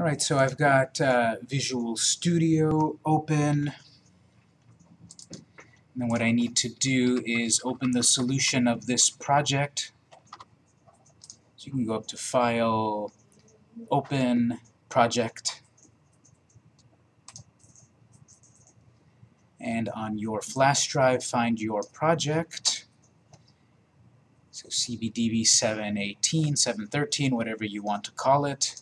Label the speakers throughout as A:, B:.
A: All right, so I've got uh, Visual Studio open. And then what I need to do is open the solution of this project. So you can go up to File, Open, Project. And on your flash drive, find your project. So CBDB 718, 713, whatever you want to call it.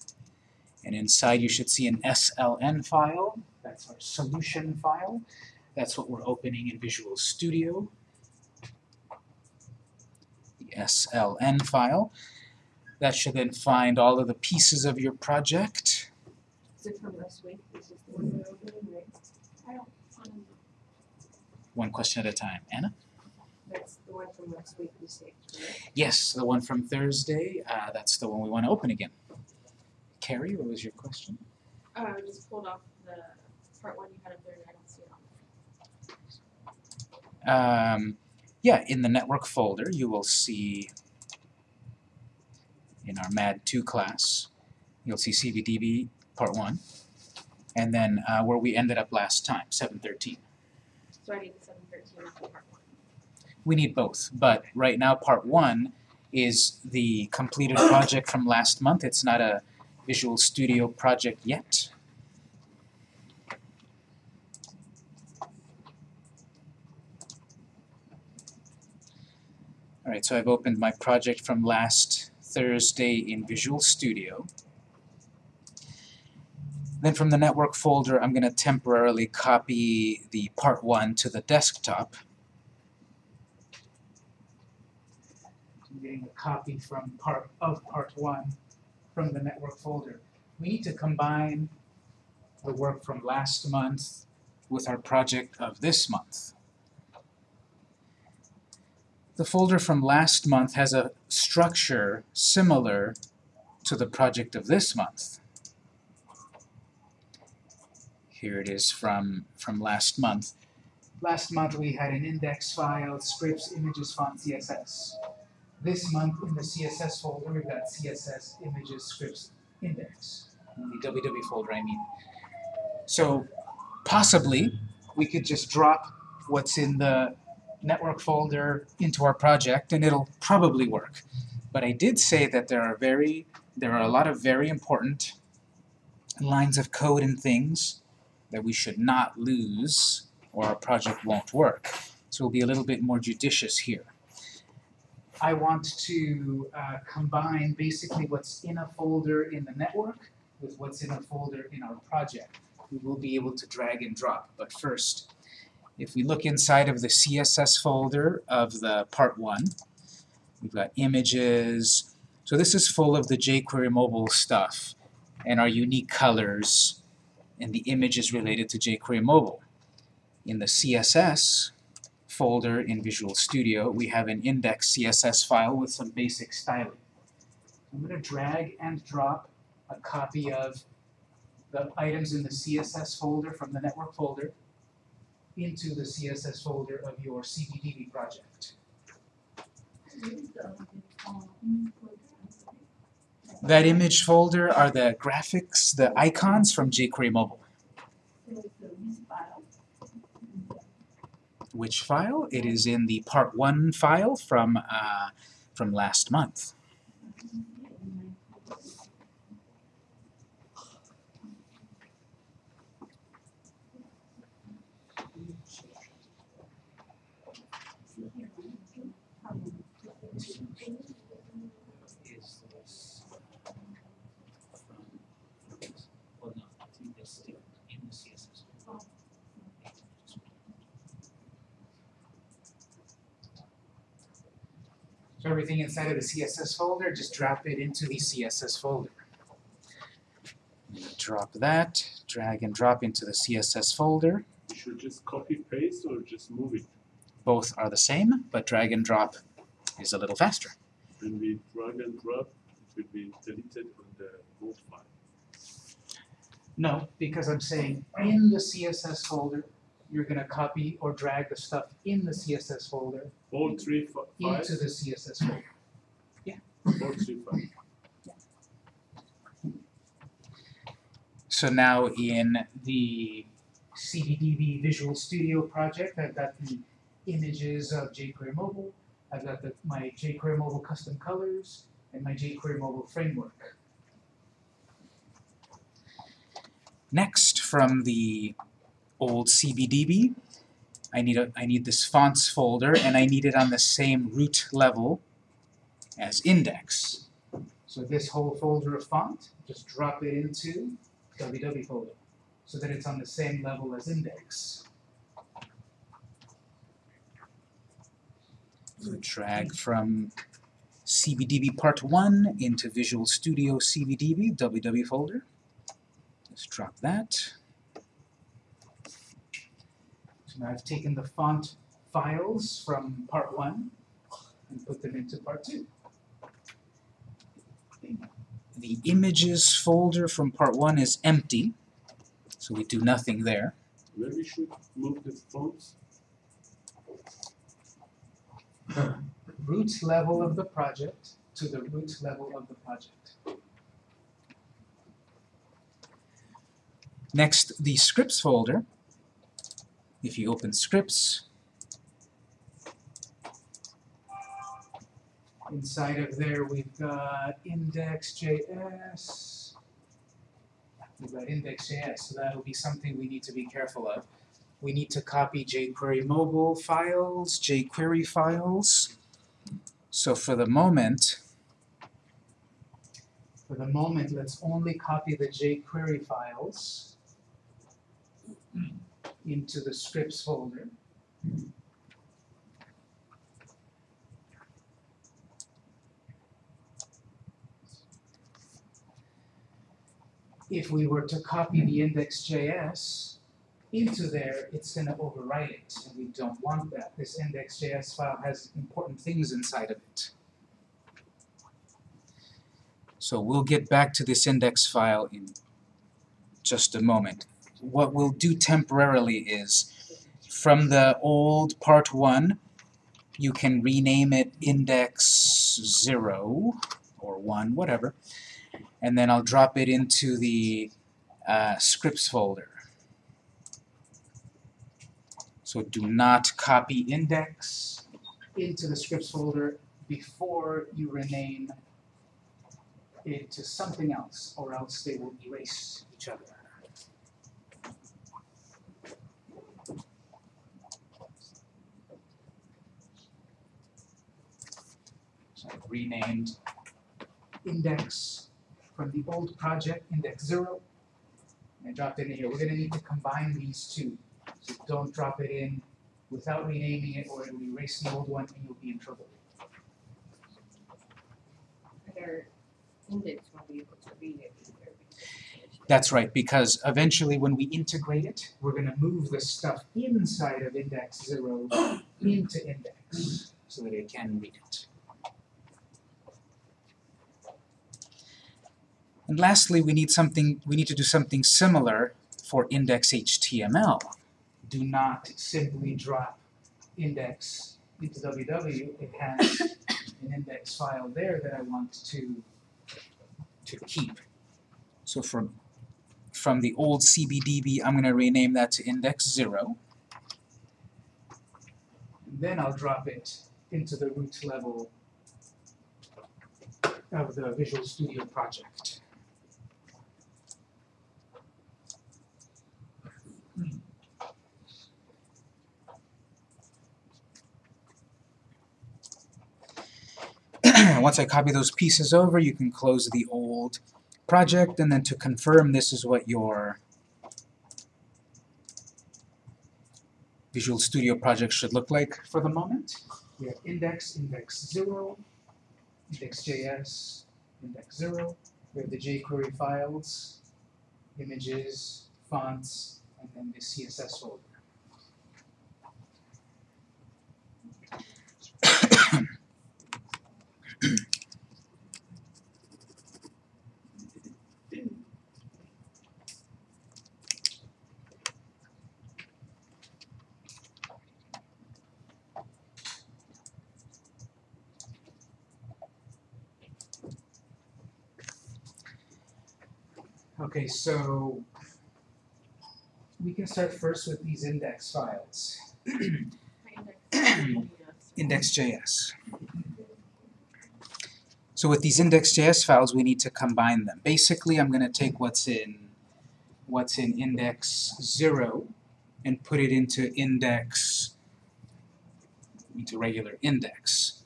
A: And inside you should see an SLN file. That's our solution file. That's what we're opening in Visual Studio. The SLN file. That should then find all of the pieces of your project.
B: Is it from last week? This is the one we're opening, right?
C: I don't,
A: One question at a time. Anna?
B: That's the one from last week we saved.
A: Yes, the one from Thursday. Uh, that's the one we want to open again. Carrie, what was your question?
C: uh, I just pulled off the part one you had up there and I don't see it on.
A: Um, yeah, in the network folder, you will see in our MAD2 class, you'll see CBDB part 1, and then uh, where we ended up last time, 713.
C: So I need the seven thirteen, not part one.
A: We need both, but right now part 1 is the completed project from last month. It's not a Visual Studio project yet. Alright, so I've opened my project from last Thursday in Visual Studio. Then from the network folder, I'm going to temporarily copy the part 1 to the desktop. I'm getting a copy from part of part 1 from the network folder. We need to combine the work from last month with our project of this month. The folder from last month has a structure similar to the project of this month. Here it is from, from last month. Last month we had an index file, scripts, images, font, CSS. This month in the CSS folder we've got CSS, images, scripts, index. In the WW folder I mean. So possibly we could just drop what's in the network folder into our project and it'll probably work. But I did say that there are very there are a lot of very important lines of code and things that we should not lose or our project won't work. So we'll be a little bit more judicious here. I want to uh, combine basically what's in a folder in the network with what's in a folder in our project. We will be able to drag and drop, but first, if we look inside of the CSS folder of the part 1, we've got images. So this is full of the jQuery mobile stuff and our unique colors and the images related to jQuery mobile. In the CSS folder in Visual Studio, we have an index CSS file with some basic styling. I'm going to drag and drop a copy of the items in the CSS folder from the network folder into the CSS folder of your CBDB project. That image folder are the graphics, the icons from jQuery Mobile. Which file? It is in the part 1 file from, uh, from last month. is this from, well, no, I think that's still in the CSS. So everything inside of the CSS folder, just drop it into the CSS folder. Drop that, drag and drop into the CSS folder.
D: You should just copy paste or just move it.
A: Both are the same, but drag and drop is a little faster.
D: When we drag and drop, it will be deleted on the move file.
A: No, because I'm saying in the CSS folder, you're gonna copy or drag the stuff in the CSS folder
D: All three fi-
A: into the CSS folder.
D: all three files.
A: So now in the CBDB Visual Studio project, I've got the images of jQuery Mobile, I've got the, my jQuery Mobile custom colors, and my jQuery Mobile framework. Next, from the old CBDB, I need a I need this fonts folder, and I need it on the same root level as index. So this whole folder of font, just drop it into www folder, so that it's on the same level as index. So drag from CBDB part 1 into Visual Studio CBDB www folder. Just drop that. Now I've taken the font files from part 1 and put them into part 2. The images folder from part 1 is empty, so we do nothing there.
D: Where we should move the fonts?
A: root level of the project to the root level of the project. Next, the scripts folder. If you open scripts, inside of there we've got index.js. We've got index.js, so that'll be something we need to be careful of. We need to copy jQuery mobile files, jQuery files. So for the moment, for the moment, let's only copy the jQuery files into the scripts folder. If we were to copy the index.js into there, it's gonna overwrite it, and we don't want that. This index.js file has important things inside of it. So we'll get back to this index file in just a moment. What we'll do temporarily is, from the old part one, you can rename it index zero or one, whatever, and then I'll drop it into the uh, scripts folder. So do not copy index into the scripts folder before you rename it to something else, or else they will erase each other. So renamed index from the old project, index zero, and I dropped it in here. We're gonna need to combine these two. So don't drop it in without renaming it, or it'll erase the old one and you'll be in trouble.
B: Their index won't be able to read it either.
A: That's right, because eventually when we integrate it, we're gonna move the stuff inside of index zero into index, so that it can read it. And lastly, we need something, we need to do something similar for index HTML. Do not simply drop index into WW, it has an index file there that I want to, to keep. So from, from the old CBDB, I'm gonna rename that to index zero. And then I'll drop it into the root level of the Visual Studio project. Once I copy those pieces over, you can close the old project, and then to confirm this is what your Visual Studio project should look like for the moment. We have index, index zero, index.js, index zero. We have the jQuery files, images, fonts, and then the CSS folder. Okay, so we can start first with these index files. Index.js. So with these index.js files, we need to combine them. Basically, I'm going to take what's in what's in index 0 and put it into index into regular index.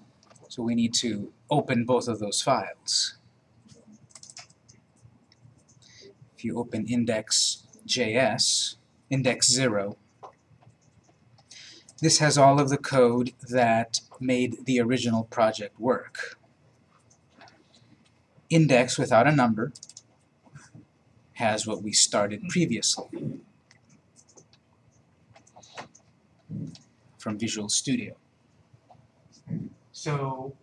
A: So we need to open both of those files. If you open index.js, index 0, this has all of the code that made the original project work. Index without a number has what we started previously from Visual Studio. So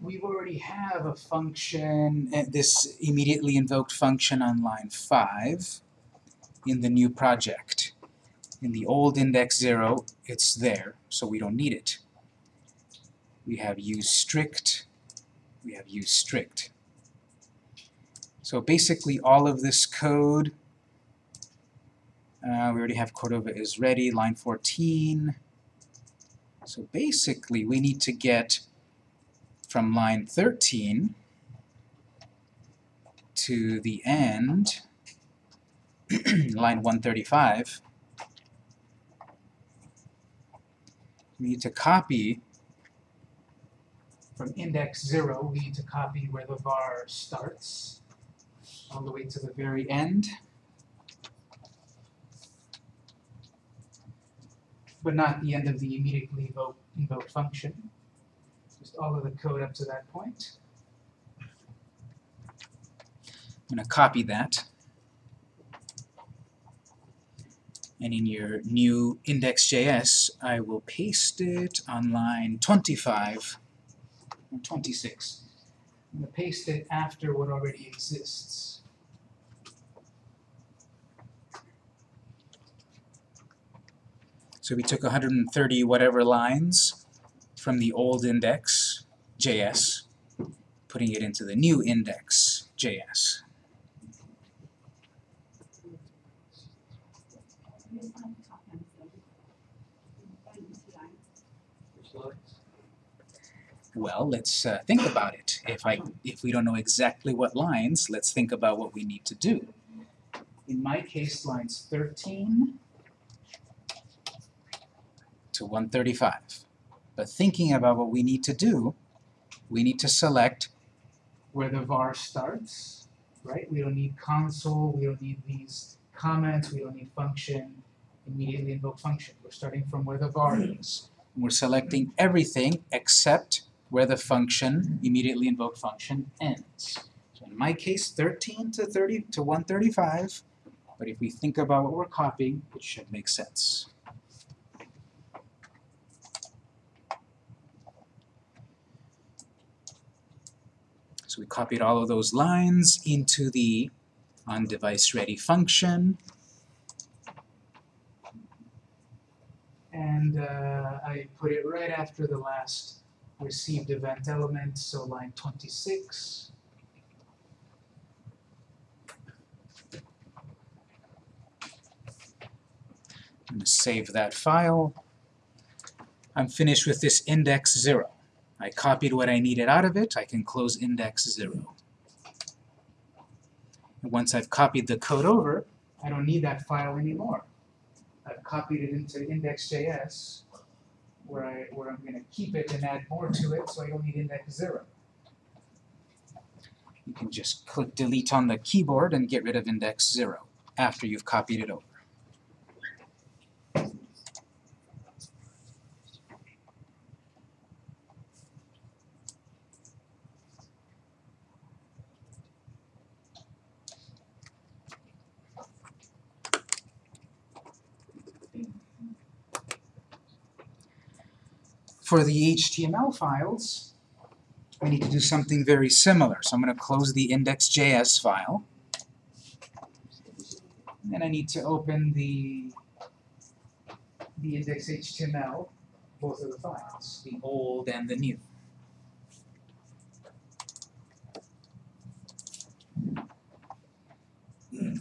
A: we already have a function, uh, this immediately invoked function on line 5 in the new project. In the old index 0, it's there, so we don't need it. We have use strict, we have use strict. So basically all of this code, uh, we already have Cordova is ready, line 14. So basically we need to get from line 13 to the end, line 135, we need to copy from index 0, we need to copy where the var starts all the way to the very end. But not the end of the immediately invoked, function. Just all of the code up to that point. I'm going to copy that. And in your new index.js, I will paste it on line 25 or 26. I'm going to paste it after what already exists. So we took 130 whatever lines from the old index, JS, putting it into the new index, JS. Well, let's uh, think about it. If I, if we don't know exactly what lines, let's think about what we need to do. In my case, lines 13 to 135. But thinking about what we need to do, we need to select where the var starts, right? We don't need console, we don't need these comments, we don't need function, immediately invoke function. We're starting from where the var hmm. is. We're selecting everything except where the function, immediately invoke function, ends. So in my case, 13 to 30 to 135, but if we think about what we're copying, it should make sense. So we copied all of those lines into the on-device ready function. And uh, I put it right after the last received event element, so line 26. I'm going to save that file. I'm finished with this index 0. I copied what I needed out of it, I can close index 0. And once I've copied the code over, I don't need that file anymore. I've copied it into index.js, where, I, where I'm going to keep it and add more to it, so I don't need index 0. You can just click delete on the keyboard and get rid of index 0 after you've copied it over. For the HTML files, I need to do something very similar. So I'm going to close the index.js file. And then I need to open the, the index.html, both of the files, the old and the new. Hmm.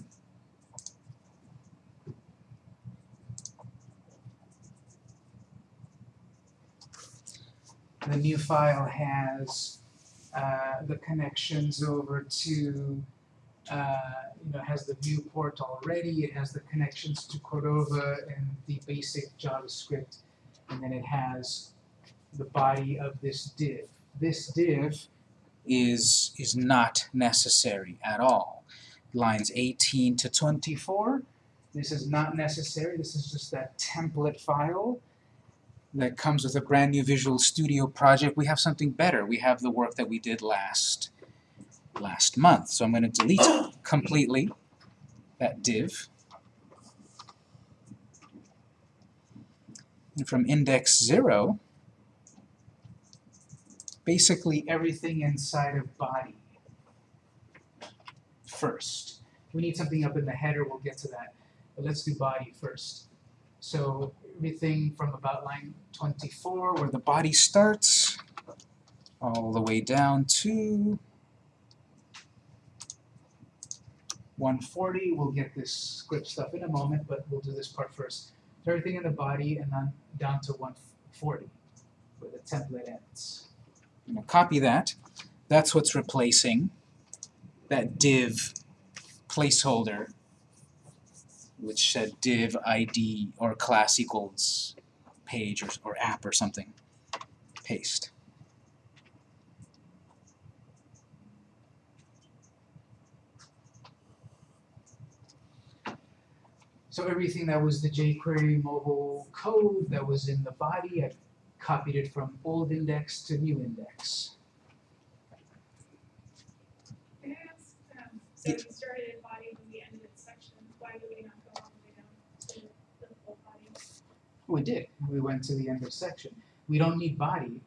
A: The new file has uh, the connections over to, uh, you know, has the viewport already, it has the connections to Cordova and the basic JavaScript, and then it has the body of this div. This div is, is not necessary at all. Lines 18 to 24, this is not necessary, this is just that template file that comes with a brand new Visual Studio project. We have something better. We have the work that we did last last month. So I'm going to delete completely that div. And from index 0, basically everything inside of body first. We need something up in the header, we'll get to that. But let's do body first. So everything from about line 24, where the body starts, all the way down to 140. We'll get this script stuff in a moment, but we'll do this part first. Everything in the body and then down to 140, where the template ends. I'm going to copy that. That's what's replacing that div placeholder which said div id or class equals page or, or app or something. Paste. So everything that was the jQuery mobile code that was in the body, I copied it from old index to new index.
C: Can I ask, um, so we started at body when we ended at section, why would we not go all the way down to the full body?
A: We did. We went to the end of section. We don't need body.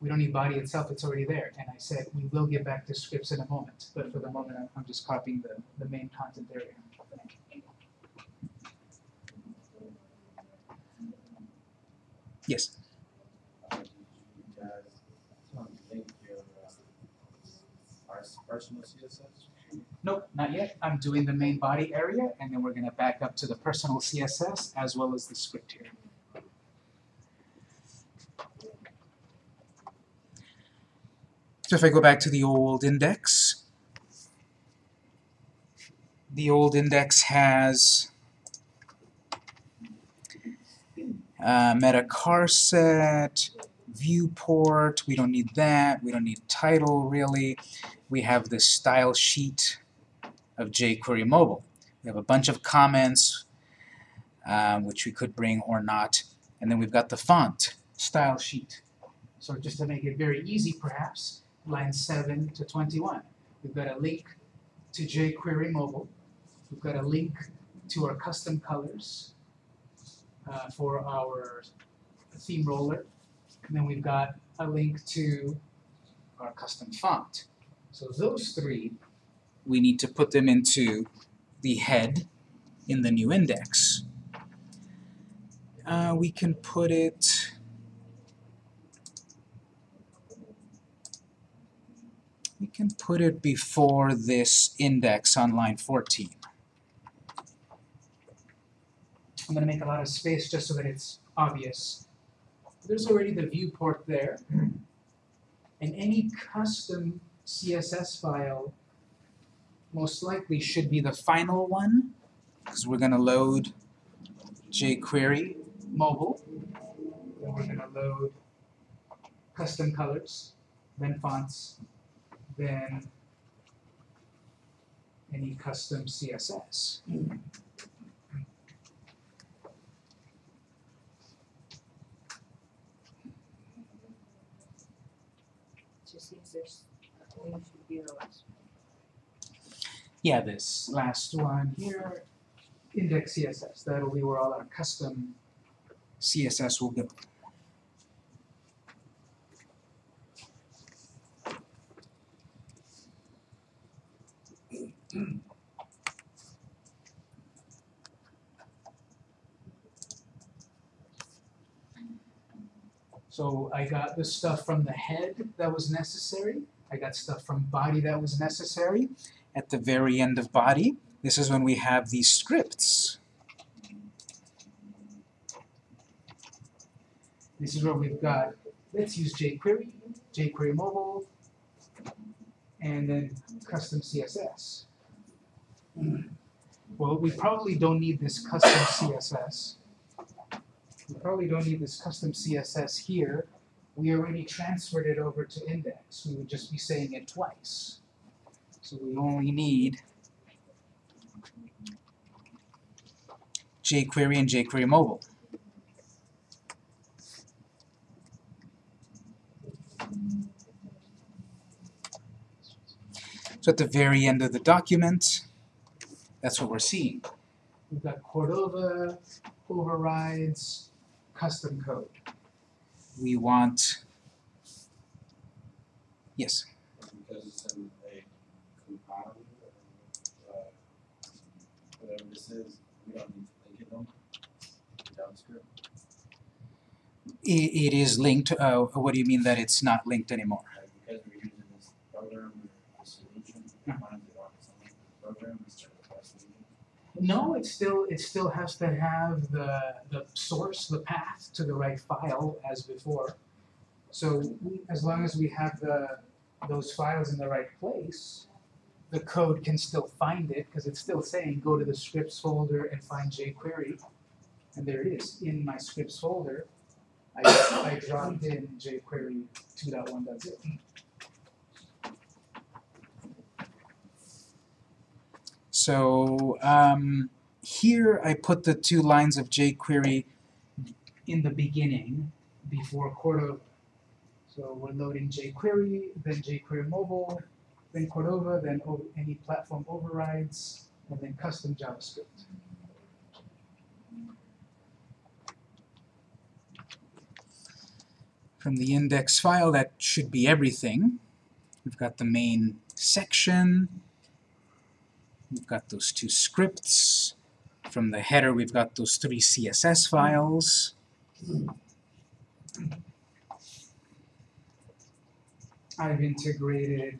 A: We don't need body itself, it's already there. And I said, we will get back to scripts in a moment, but for the moment, I'm- just copying the, the main content area. Yes.
E: guys want to link your our personal CSS?
A: Nope, not yet. I'm doing the main body area, and then we're gonna back up to the personal CSS as well as the script here. So if I go back to the old index, the old index has uh, meta charset, viewport, we don't need that, we don't need title really. We have this style sheet of jQuery mobile. We have a bunch of comments um, which we could bring or not, and then we've got the font style sheet. So just to make it very easy perhaps, line 7 to 21. We've got a link to jQuery mobile. We've got a link to our custom colors uh, for our theme roller. And then we've got a link to our custom font. So those three, we need to put them into the head in the new index. Uh, we can put it we can put it before this index on line 14. I'm going to make a lot of space just so that it's obvious. There's already the viewport there. And any custom CSS file most likely should be the final one because we're going to load jQuery mobile. Then we're going to load custom colors, then fonts, then any custom CSS.
B: Just seems there's, I think it should be the last.
A: Yeah, this last one here, index CSS, that'll be where all our custom CSS will go. So I got the stuff from the head that was necessary, I got stuff from body that was necessary, at the very end of body, this is when we have these scripts. This is where we've got let's use jQuery, jQuery mobile, and then custom CSS. Well, we probably don't need this custom CSS. We probably don't need this custom CSS here. We already transferred it over to index. We would just be saying it twice. So we only need jQuery and jQuery mobile. So at the very end of the document, that's what we're seeing. We've got Cordova, overrides, custom code. We want, yes,
E: Because it's in a compiler, uh, whatever this is, we don't need to link it on JavaScript.
A: i it is linked, uh, what do you mean that it's not linked anymore?
E: Like, because we're using this program or this solution, we
A: Yeah.
E: find it on some program instead of our solution.
A: No, it still, it still has to have the, the source, the path to the right file as before. So as long as we have the, those files in the right place, the code can still find it, because it's still saying, go to the scripts folder and find jQuery. And there it is, in my scripts folder, I, I dropped in jQuery 2.1.0. So um, here I put the two lines of jQuery in the beginning before Cordova. So we're loading jQuery, then jQuery mobile, then Cordova, then any platform overrides, and then custom JavaScript. From the index file, that should be everything. We've got the main section, We've got those two scripts. From the header, we've got those three CSS files. I've integrated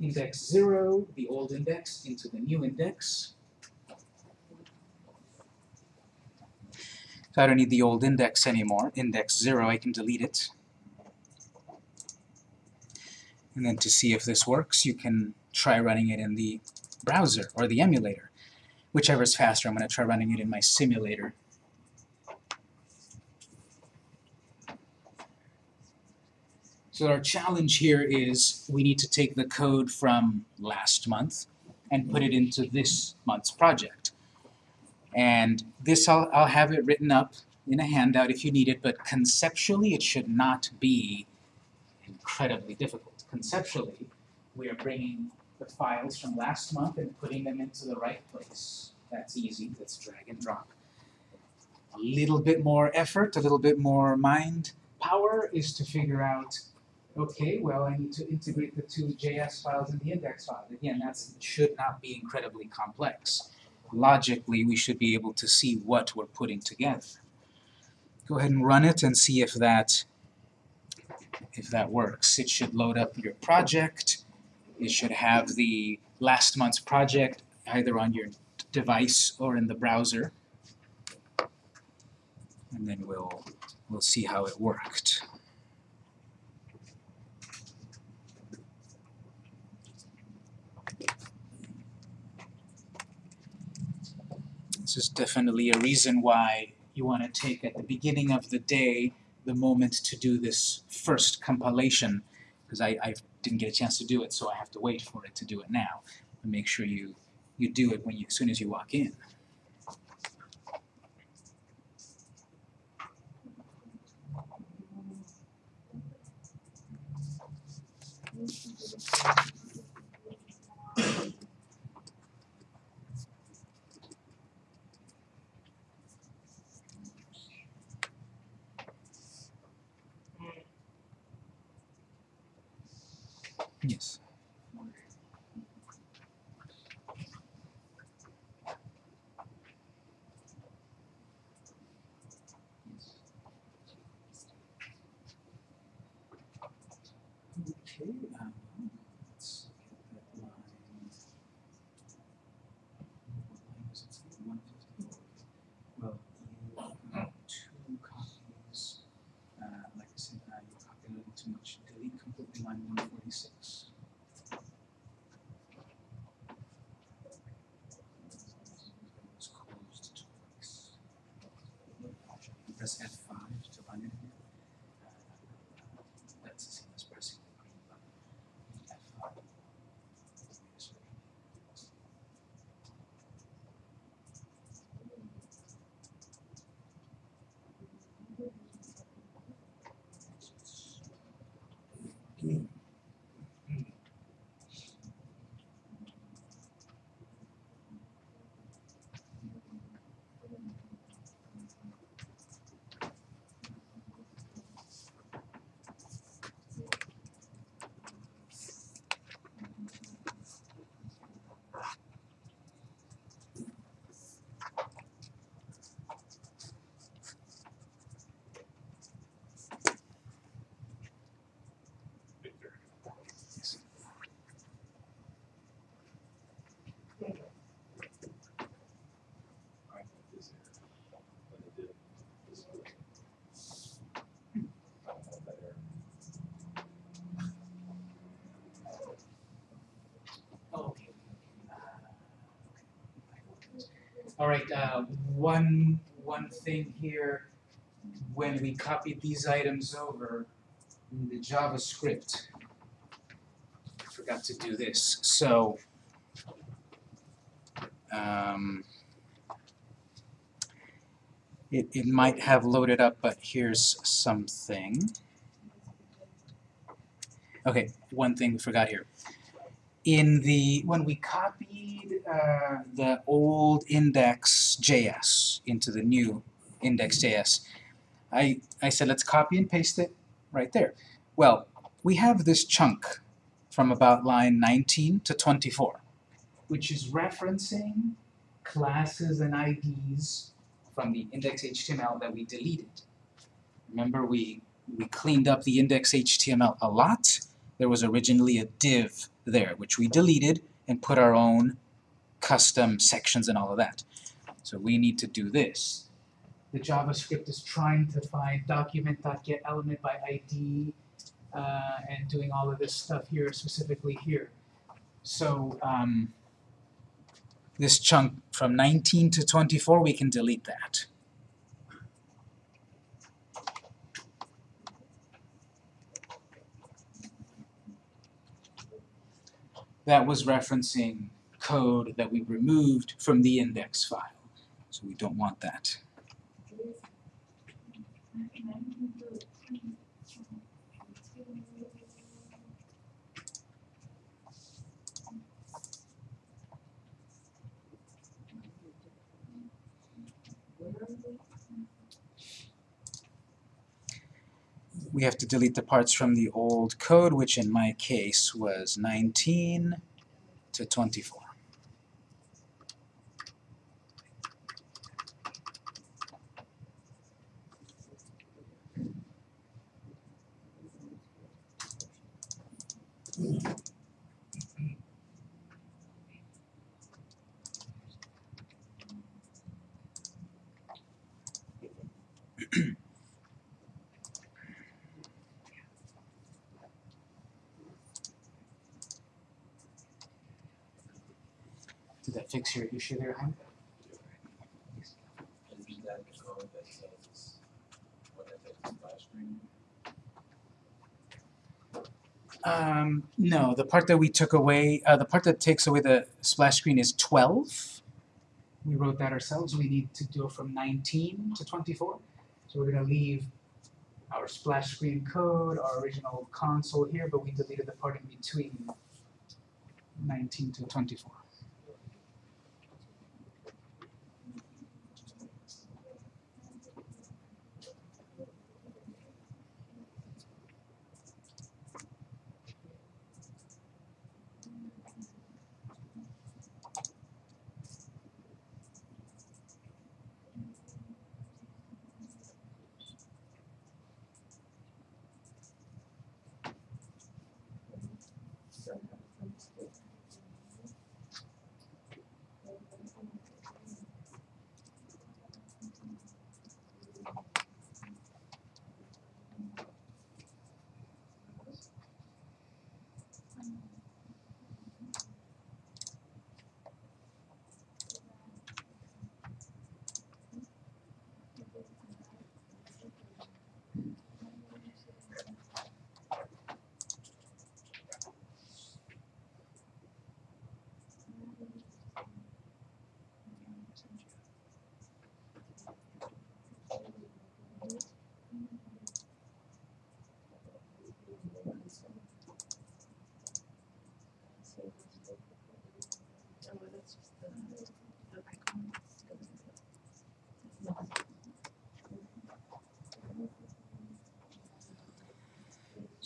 A: index 0, the old index, into the new index. So I don't need the old index anymore, index 0, I can delete it. And then to see if this works, you can try running it in the browser or the emulator. Whichever is faster, I'm going to try running it in my simulator. So our challenge here is we need to take the code from last month and put it into this month's project. And this I'll, I'll have it written up in a handout if you need it, but conceptually it should not be incredibly difficult. Conceptually, we are bringing the files from last month and putting them into the right place. That's easy, that's drag and drop. A little bit more effort, a little bit more mind power is to figure out, okay, well, I need to integrate the two JS files and the index file. Again, that should not be incredibly complex. Logically, we should be able to see what we're putting together. Go ahead and run it and see if that if that works. It should load up your project. It should have the last month's project either on your device or in the browser. And then we'll we'll see how it worked. This is definitely a reason why you want to take at the beginning of the day the moment to do this first compilation because I, I didn't get a chance to do it, so I have to wait for it to do it now. And make sure you, you do it when you, as soon as you walk in. Yes. Okay, um, let's get that line. What line does it say? 150? Well, you have two copies, uh, like F5 to run it here. Uh, That's the same as pressing the green button. F5.
D: Victor.
A: Yes.
E: I put this here, but it did this way. I don't know that error.
A: Oh, okay. Uh, okay. All right, uh, one, one thing here, when we copied these items over in the JavaScript, I forgot to do this, so, um, it, it might have loaded up, but here's something. Okay, one thing we forgot here. In the when we copied uh, the old index.js into the new index.js, I, I said let's copy and paste it right there. Well, we have this chunk from about line 19 to 24, which is referencing classes and IDs from the index.html that we deleted. Remember we, we cleaned up the index.html a lot. There was originally a div there, which we deleted and put our own custom sections and all of that. So we need to do this. The JavaScript is trying to find document.getElement by ID uh, and doing all of this stuff here, specifically here. So um, this chunk from 19 to 24, we can delete that. that was referencing code that we removed from the index file. So we don't want that. We have to delete the parts from the old code, which in my case was 19 to 24. Did that fix your issue there, Hank?
E: And is that the code that says what if it's splash screen?
A: Um, no, the part that we took away, uh, the part that takes away the splash screen is 12. We wrote that ourselves. We need to go from 19 to 24. So we're going to leave our splash screen code, our original console here, but we deleted the part in between 19 to 24.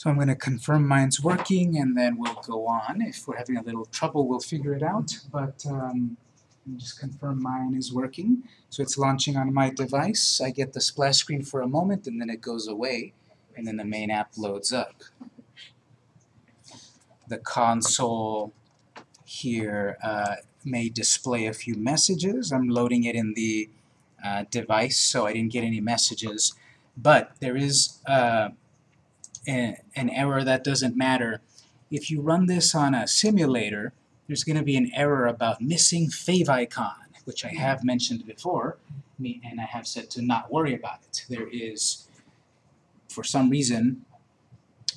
A: So I'm going to confirm mine's working and then we'll go on. If we're having a little trouble, we'll figure it out. But um, just confirm mine is working. So it's launching on my device. I get the splash screen for a moment and then it goes away and then the main app loads up. The console here uh, may display a few messages. I'm loading it in the uh, device so I didn't get any messages. But there is uh, an error that doesn't matter. If you run this on a simulator, there's going to be an error about missing favicon, which I have mentioned before, and I have said to not worry about it. There is, for some reason,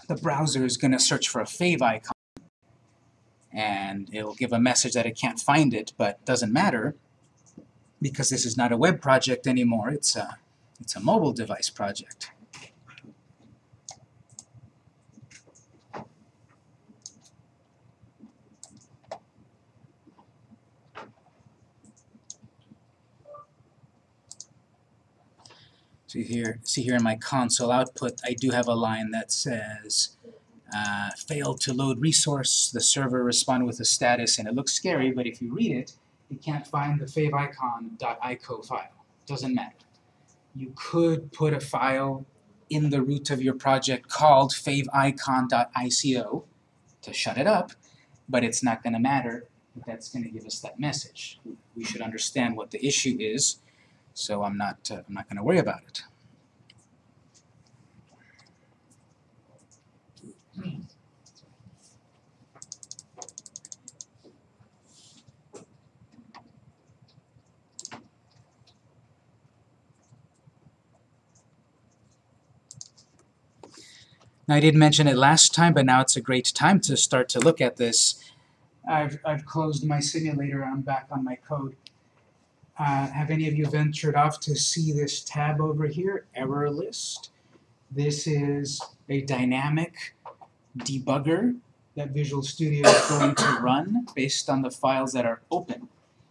A: the browser is going to search for a favicon, and it'll give a message that it can't find it, but doesn't matter, because this is not a web project anymore, it's a, it's a mobile device project. So here, see here in my console output, I do have a line that says, uh, failed to load resource, the server responded with a status, and it looks scary, but if you read it, it can't find the favicon.ico file. Doesn't matter. You could put a file in the root of your project called favicon.ico to shut it up, but it's not going to matter that's going to give us that message. We should understand what the issue is, so I'm not, uh, I'm not going to worry about it. Now, I didn't mention it last time, but now it's a great time to start to look at this. I've, I've closed my simulator, I'm back on my code. Uh, have any of you ventured off to see this tab over here, error list? This is a dynamic debugger that Visual Studio is going to run based on the files that are open.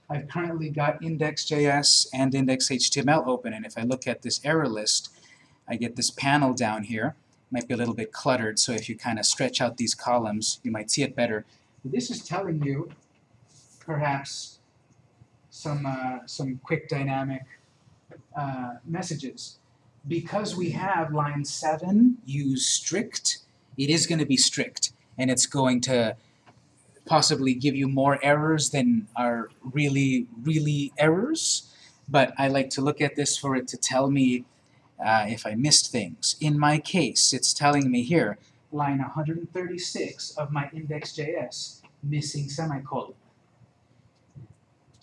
A: I've currently got index.js and index.html open, and if I look at this error list, I get this panel down here. It Might be a little bit cluttered, so if you kind of stretch out these columns, you might see it better. This is telling you, perhaps, some, uh, some quick dynamic uh, messages. Because we have line 7, use strict, it is going to be strict, and it's going to possibly give you more errors than are really, really errors. But I like to look at this for it to tell me uh, if I missed things. In my case, it's telling me here, line 136 of my index.js, missing semicolon.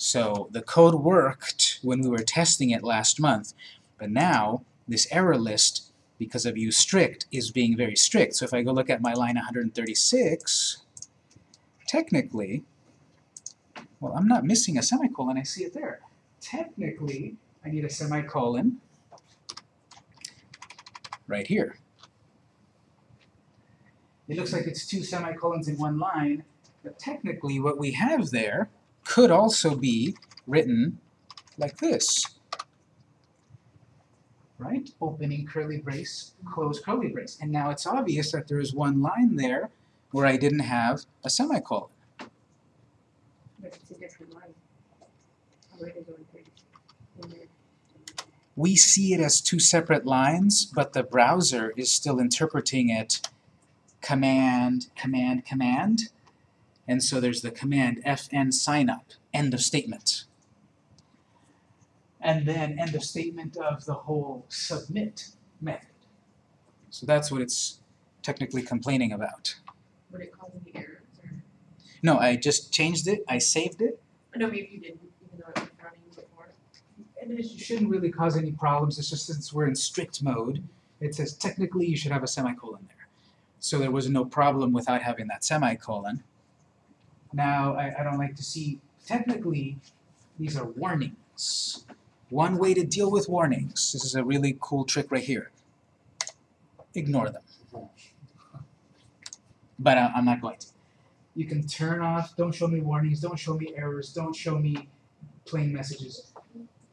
A: So the code worked when we were testing it last month, but now this error list, because of use strict, is being very strict. So if I go look at my line 136, technically, well, I'm not missing a semicolon, I see it there. Technically, I need a semicolon right here. It looks like it's two semicolons in one line, but technically what we have there could also be written like this. Right? Opening curly brace, close curly brace. And now it's obvious that there is one line there where I didn't have a semicolon.
B: But it's a different line. Already going thirty.
A: We see it as two separate lines, but the browser is still interpreting it command, command, command. And so there's the command fn signup, end of statement. And then end of statement of the whole submit method. So that's what it's technically complaining about.
B: Would it cause any errors or?
A: No, I just changed it, I saved it,
B: Oh, No, maybe you didn't, even though it was running before.
A: and it shouldn't really cause any problems, it's just since we're in strict mode, it says technically you should have a semicolon there. So there was no problem without having that semicolon. Now, I, I don't like to see, technically, these are warnings. One way to deal with warnings, this is a really cool trick right here. Ignore them. But I, I'm not going to. You can turn off, don't show me warnings, don't show me errors, don't show me plain messages.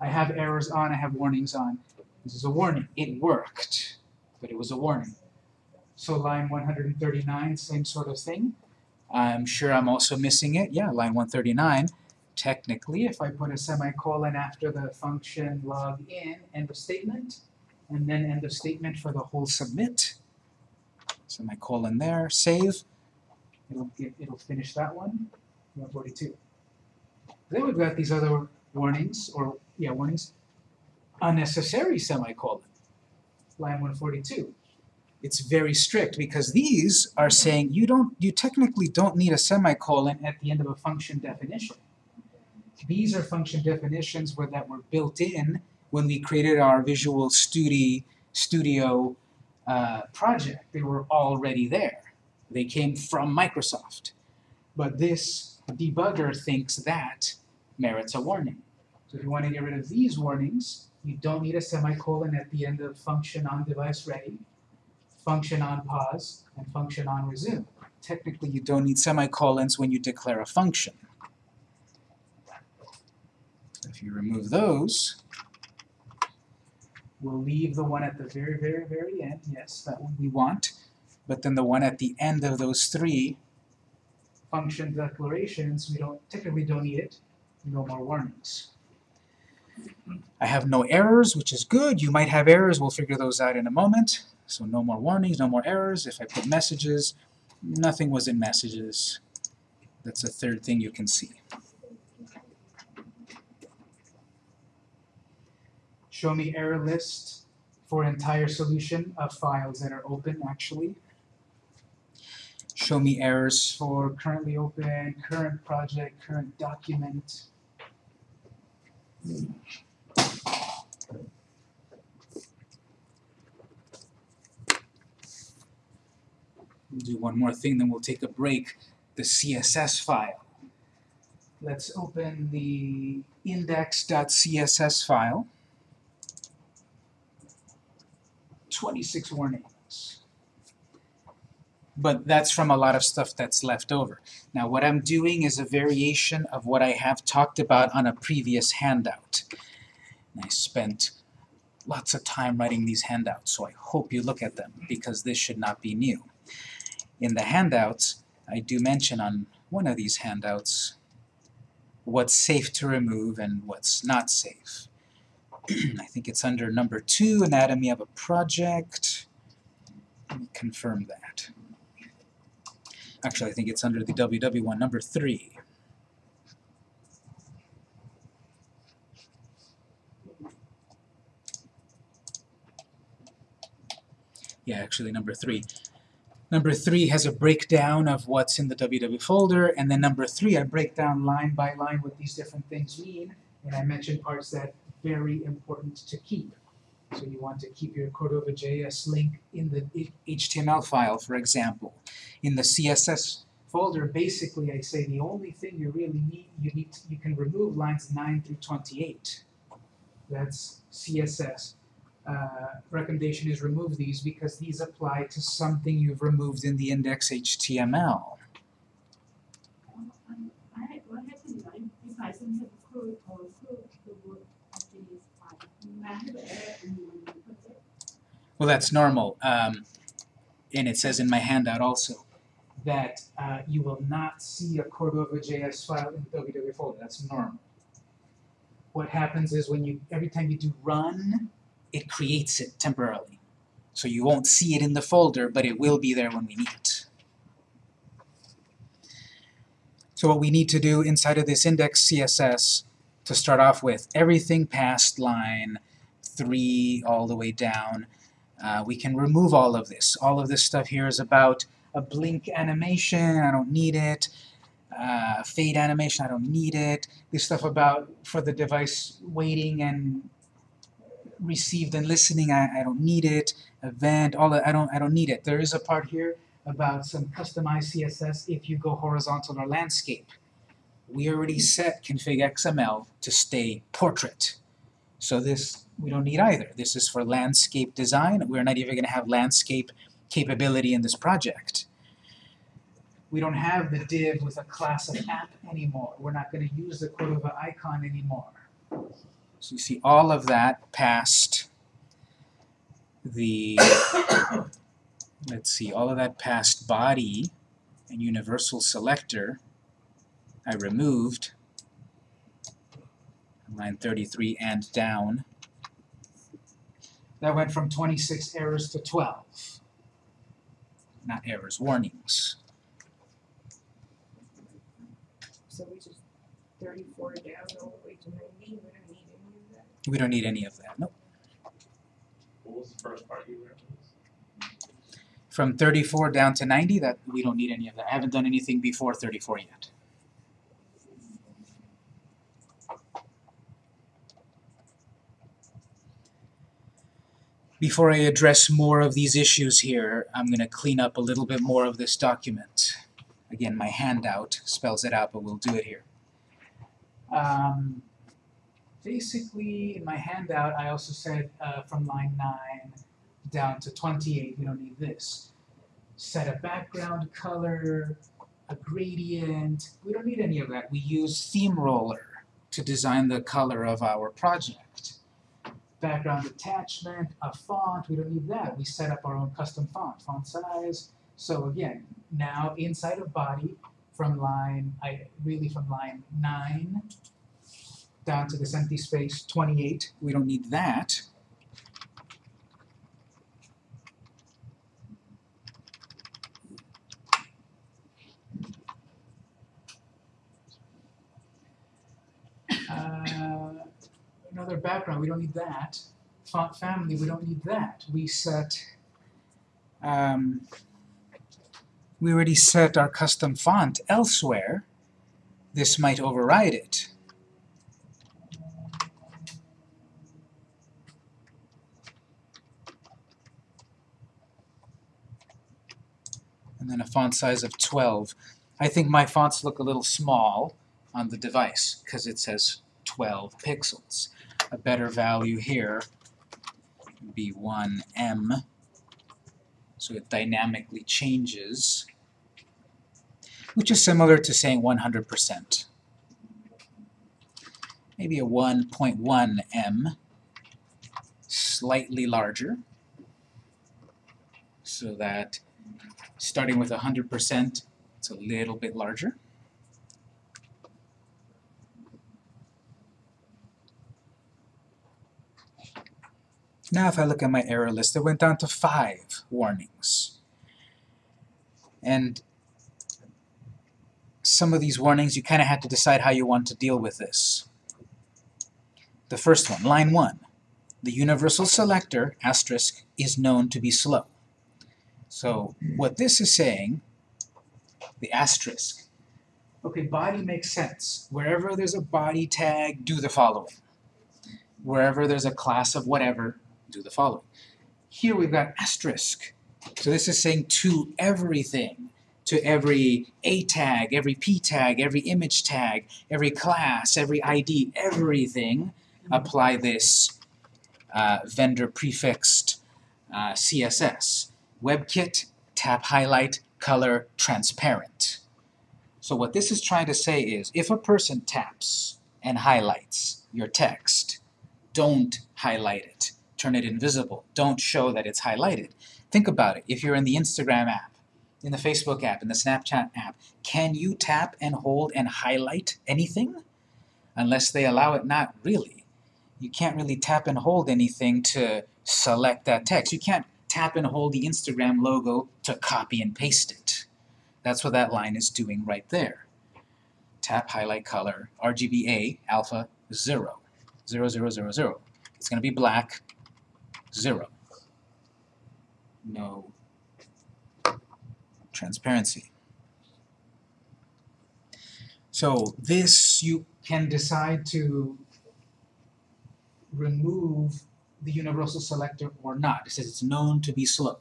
A: I have errors on, I have warnings on. This is a warning. It worked, but it was a warning. So line one hundred and thirty-nine, same sort of thing. I'm sure I'm also missing it, yeah, line one thirty-nine. Technically, if I put a semicolon after the function log in, end of statement, and then end of statement for the whole submit. Semicolon there, save. It'll get, it'll finish that one, one forty-two. Then we've got these other warnings, or, yeah, warnings. Unnecessary semicolon, line one forty-two. It's very strict because these are saying you don't, you technically don't need a semicolon at the end of a function definition. These are function definitions where that were built in when we created our Visual Studi, Studio uh, project. They were already there. They came from Microsoft. But this debugger thinks that merits a warning. So if you want to get rid of these warnings, you don't need a semicolon at the end of function on device ready, function on pause, and function on resume. Technically, you don't need semicolons when you declare a function. If you remove those, we'll leave the one at the very, very, very end, yes, that one we want, but then the one at the end of those three function declarations, we don't, typically don't need it, no more warnings. I have no errors, which is good. You might have errors, we'll figure those out in a moment. So no more warnings, no more errors. If I put messages, nothing was in messages. That's a third thing you can see. Show me error list for entire solution of files that are open actually. Show me errors for currently open, current project, current document. We'll do one more thing, then we'll take a break. The CSS file. Let's open the index.css file. 26 warnings. But that's from a lot of stuff that's left over. Now what I'm doing is a variation of what I have talked about on a previous handout. And I spent lots of time writing these handouts, so I hope you look at them, because this should not be new. In the handouts, I do mention on one of these handouts what's safe to remove and what's not safe. I think it's under number two, anatomy of a project. Let me confirm that. Actually, I think it's under the WW one, number three. Yeah, actually number three. Number three has a breakdown of what's in the WW folder, and then number three, I break down line by line what these different things mean, and I mention parts that very important to keep. So you want to keep your Cordova.js link in the HTML file, for example. In the CSS folder, basically I say the only thing you really need, you need, to, you can remove lines 9 through 28. That's CSS. Uh, recommendation is remove these because these apply to something you've removed in the index HTML. Well, that's normal. Um, and it says in my handout also that uh, you will not see a Cordova.js file in the WW folder. That's normal. What happens is when you, every time you do run, it creates it temporarily. So you won't see it in the folder, but it will be there when we need it. So what we need to do inside of this index CSS to start off with, everything past line 3 all the way down, uh, we can remove all of this. All of this stuff here is about a blink animation, I don't need it. Uh, fade animation, I don't need it. This stuff about for the device waiting and received and listening, I, I don't need it. Event, all that, I don't, I don't need it. There is a part here about some customized CSS if you go horizontal or landscape. We already set config XML to stay portrait. So this we don't need either. This is for landscape design. We're not even going to have landscape capability in this project. We don't have the div with a class of app anymore. We're not going to use the Cordova icon anymore. So you see all of that past the let's see, all of that past body and universal selector I removed line 33 and down. That went from 26 errors to 12. Not errors, warnings.
F: So we just thirty-four down all the way to ninety, we don't need any of that.
A: We don't need any of that, nope.
E: What was the first part you referenced?
A: From 34 down to 90, that we don't need any of that. I haven't done anything before 34 yet. Before I address more of these issues here, I'm going to clean up a little bit more of this document. Again, my handout spells it out, but we'll do it here. Um, basically, in my handout, I also said uh, from line 9 down to 28, we don't need this. Set a background color, a gradient, we don't need any of that. We use Theme Roller to design the color of our project. Background attachment, a font, we don't need that. We set up our own custom font, font size. So again, now inside of body, from line, I really from line 9 down to this empty space, 28, we don't need that. Uh, another background, we don't need that. Font family, we don't need that. We set, um, we already set our custom font elsewhere. This might override it. And a font size of 12. I think my fonts look a little small on the device because it says 12 pixels. A better value here would be 1em, so it dynamically changes, which is similar to saying 100%. Maybe a 1.1em, slightly larger, so that starting with 100%, it's a little bit larger. Now if I look at my error list, it went down to five warnings. And some of these warnings, you kind of have to decide how you want to deal with this. The first one, line 1. The universal selector, asterisk, is known to be slow. So what this is saying, the asterisk, okay, body makes sense. Wherever there's a body tag, do the following. Wherever there's a class of whatever, do the following. Here we've got asterisk. So this is saying to everything, to every A tag, every P tag, every image tag, every class, every ID, everything, apply this uh, vendor prefixed uh, CSS. WebKit, tap highlight, color, transparent. So what this is trying to say is, if a person taps and highlights your text, don't highlight it turn it invisible. Don't show that it's highlighted. Think about it. If you're in the Instagram app, in the Facebook app, in the Snapchat app, can you tap and hold and highlight anything? Unless they allow it, not really. You can't really tap and hold anything to select that text. You can't tap and hold the Instagram logo to copy and paste it. That's what that line is doing right there. Tap, highlight, color, RGBA, alpha, 0. 0, 0, 0, 0. It's going to be black, zero. No transparency. So this you can decide to remove the universal selector or not. It says it's known to be slow.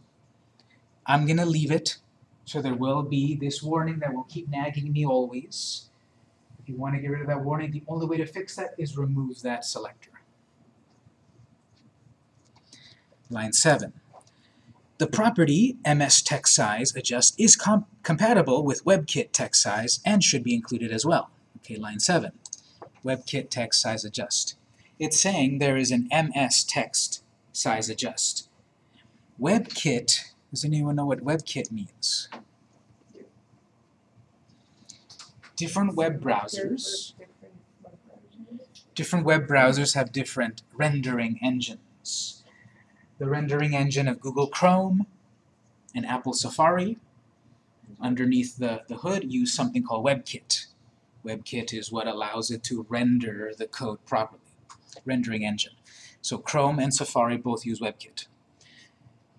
A: I'm going to leave it, so there will be this warning that will keep nagging me always. If you want to get rid of that warning, the only way to fix that is remove that selector. Line 7. The property MS text size adjust is com compatible with WebKit text size and should be included as well. Okay, line 7. WebKit text size adjust. It's saying there is an MS text size adjust. WebKit Does anyone know what WebKit means? Different web browsers.
F: Different web browsers.
A: have different rendering engines. The rendering engine of Google Chrome and Apple Safari underneath the, the hood use something called WebKit. WebKit is what allows it to render the code properly, rendering engine. So Chrome and Safari both use WebKit.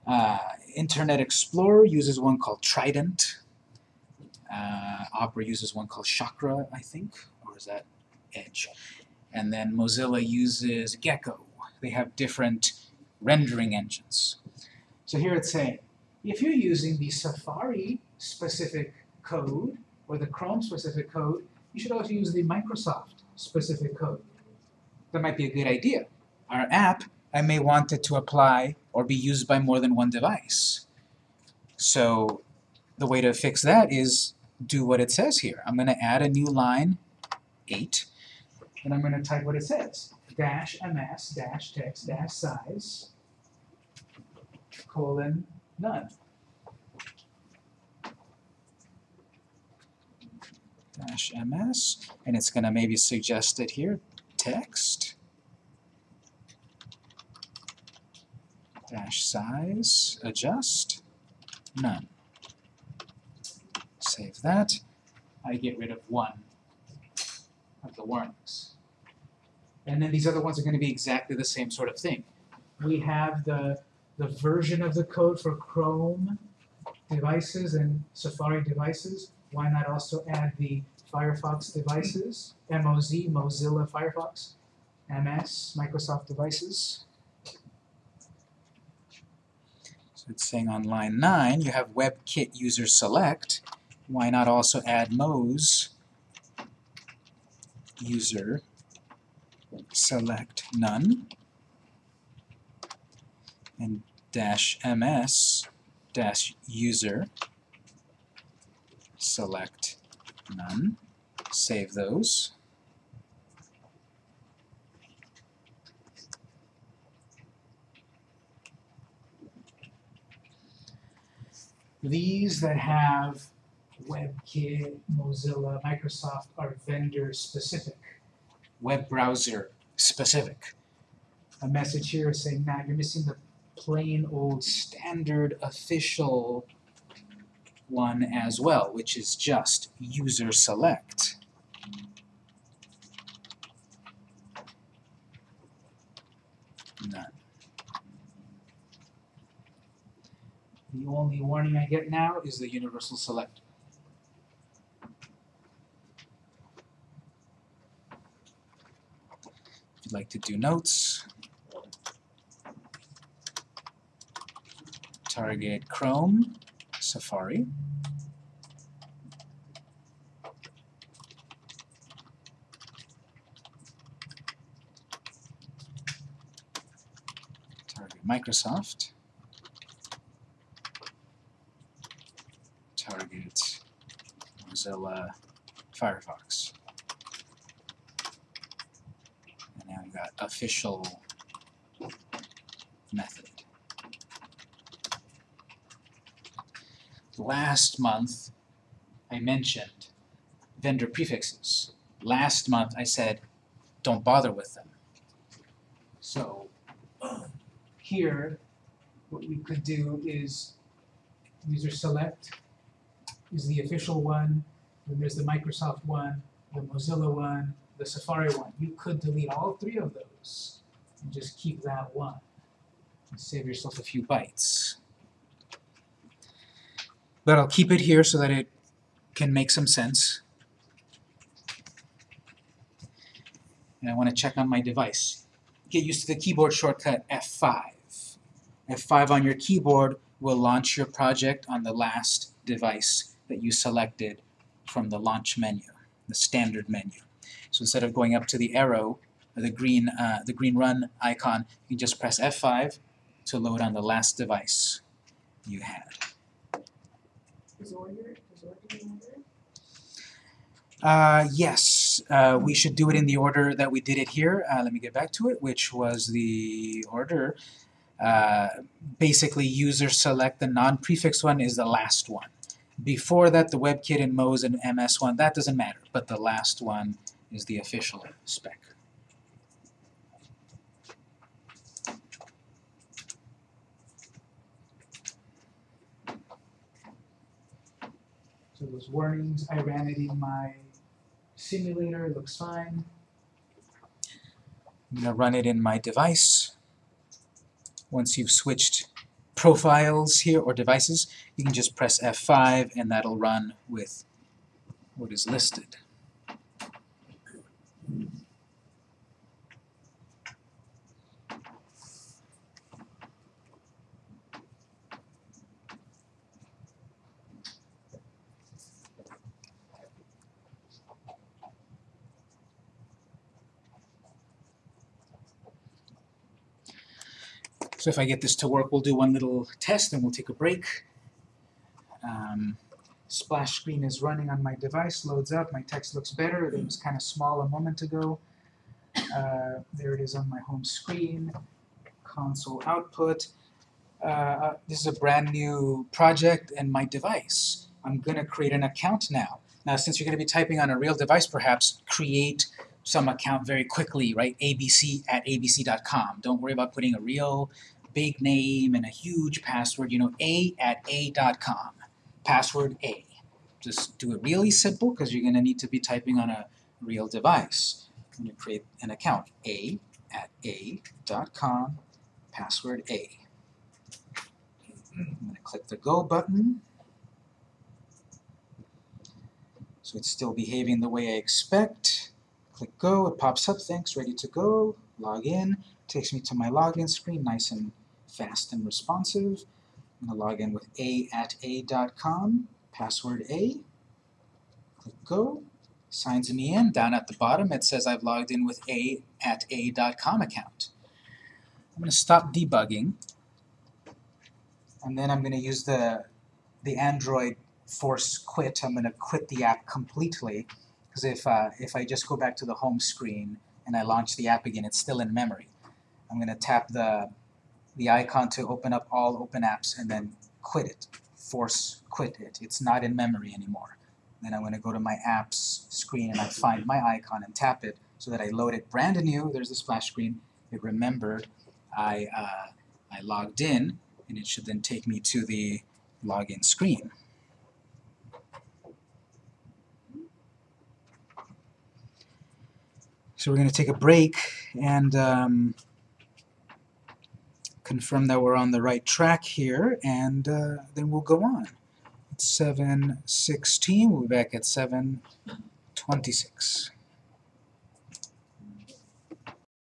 A: Uh, Internet Explorer uses one called Trident. Uh, Opera uses one called Chakra, I think, or is that Edge? and then Mozilla uses Gecko. They have different rendering engines. So here it's saying, if you're using the Safari specific code or the Chrome specific code, you should also use the Microsoft specific code. That might be a good idea. Our app, I may want it to apply or be used by more than one device. So the way to fix that is do what it says here. I'm going to add a new line 8 and I'm going to type what it says. Dash ms dash text dash size colon none. Dash ms, and it's going to maybe suggest it here, text dash size adjust none. Save that. I get rid of one of the warnings. And then these other ones are going to be exactly the same sort of thing. We have the, the version of the code for Chrome devices and Safari devices. Why not also add the Firefox devices, MOZ, Mozilla Firefox, MS, Microsoft devices? So it's saying on line 9, you have WebKit user select. Why not also add Moz user select none? And dash ms dash user select none. Save those these that have WebKit, Mozilla, Microsoft are vendor specific, web browser specific. A message here saying, Matt, you're missing the plain old standard official one as well, which is just user select. None. The only warning I get now is the universal select. If you'd like to do notes, target Chrome, Safari. Target Microsoft. Target Mozilla uh, Firefox. And now we've got official method. Last month, I mentioned vendor prefixes. Last month, I said, don't bother with them. So here, what we could do is user select is the official one, then there's the Microsoft one, the Mozilla one, the Safari one. You could delete all three of those and just keep that one. And save yourself a few bytes. But I'll keep it here so that it can make some sense. And I want to check on my device. Get used to the keyboard shortcut F5. F5 on your keyboard will launch your project on the last device that you selected from the launch menu, the standard menu. So instead of going up to the arrow, or the green, uh, the green run icon, you just press F5 to load on the last device you had.
F: Is order, is order in order?
A: Uh, yes, uh, we should do it in the order that we did it here. Uh, let me get back to it, which was the order. uh, basically user select, the non-prefix one is the last one. Before that, the WebKit and Moz and MS one, that doesn't matter, but the last one is the official spec. So those warnings, I ran it in my simulator, it looks fine. I'm gonna run it in my device. Once you've switched profiles here or devices, you can just press F5 and that'll run with what is listed. So if I get this to work, we'll do one little test and we'll take a break. Um, splash screen is running on my device, loads up, my text looks better, it was kind of small a moment ago. Uh, there it is on my home screen, console output. Uh, uh, this is a brand new project and my device. I'm gonna create an account now. Now since you're gonna be typing on a real device perhaps, create some account very quickly, right? abc at abc.com. Don't worry about putting a real big name and a huge password, you know, a at a.com. Password A. Just do it really simple because you're going to need to be typing on a real device. when you create an account. a at a.com, password A. I'm going to click the Go button. So it's still behaving the way I expect. Click Go, it pops up, thanks, ready to go. Log in, takes me to my login screen, nice and fast and responsive. I'm going to log in with a at a.com, password A. Click Go, signs me in. Down at the bottom it says I've logged in with a at a.com account. I'm going to stop debugging, and then I'm going to use the, the Android force quit. I'm going to quit the app completely, because if, uh, if I just go back to the home screen and I launch the app again, it's still in memory. I'm going to tap the, the icon to open up all open apps and then quit it, force quit it. It's not in memory anymore. Then I'm going to go to my apps screen and I find my icon and tap it so that I load it brand new. There's the splash screen. It remembered I, uh, I logged in and it should then take me to the login screen. So we're going to take a break and um, confirm that we're on the right track here, and uh, then we'll go on. It's 7.16, we'll be back at 7.26.